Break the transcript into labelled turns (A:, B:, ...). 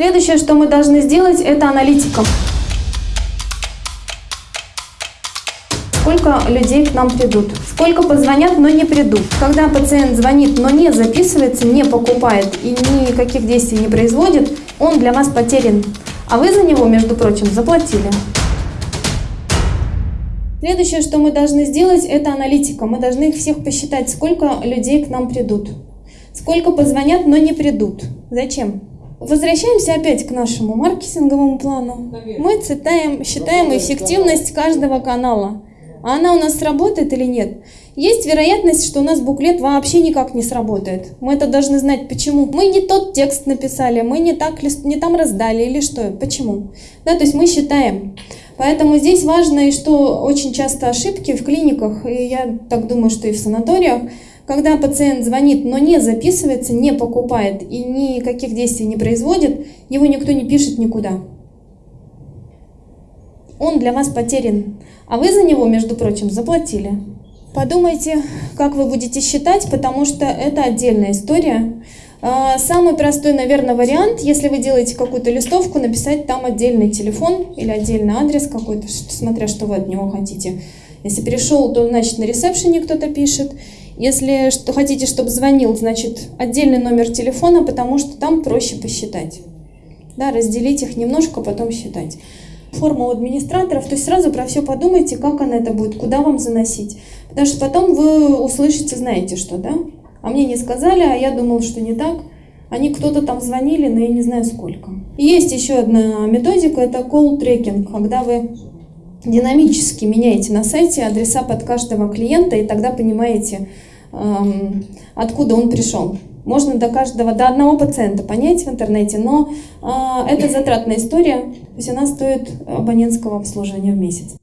A: Следующее, что мы должны сделать, это аналитика. Сколько людей к нам придут? Сколько позвонят, но не придут? Когда пациент звонит, но не записывается, не покупает и никаких действий не производит, он для вас потерян. А вы за него, между прочим, заплатили. Следующее, что мы должны сделать, это аналитика. Мы должны их всех посчитать, сколько людей к нам придут. Сколько позвонят, но не придут. Зачем? Возвращаемся опять к нашему маркетинговому плану. Мы цитаем, считаем эффективность каждого канала. А она у нас сработает или нет? Есть вероятность, что у нас буклет вообще никак не сработает. Мы это должны знать, почему. Мы не тот текст написали, мы не, так, не там раздали или что, почему. Да, то есть мы считаем. Поэтому здесь важно, и что очень часто ошибки в клиниках, и я так думаю, что и в санаториях, когда пациент звонит, но не записывается, не покупает и никаких действий не производит, его никто не пишет никуда. Он для вас потерян, а вы за него, между прочим, заплатили. Подумайте, как вы будете считать, потому что это отдельная история. А, самый простой, наверное, вариант, если вы делаете какую-то листовку, написать там отдельный телефон или отдельный адрес какой-то, смотря что вы от него хотите. Если перешел, то значит на ресепшене кто-то пишет. Если что, хотите, чтобы звонил, значит отдельный номер телефона, потому что там проще посчитать. Да, разделить их немножко, потом считать. Форма у администраторов, то есть сразу про все подумайте, как она это будет, куда вам заносить. Потому что потом вы услышите, знаете что, да? А мне не сказали, а я думал, что не так. Они кто-то там звонили, но я не знаю сколько. Есть еще одна методика, это tracking, когда вы динамически меняете на сайте адреса под каждого клиента, и тогда понимаете, откуда он пришел. Можно до каждого, до одного пациента понять в интернете, но э, это затратная история, то есть она стоит абонентского обслуживания в месяц.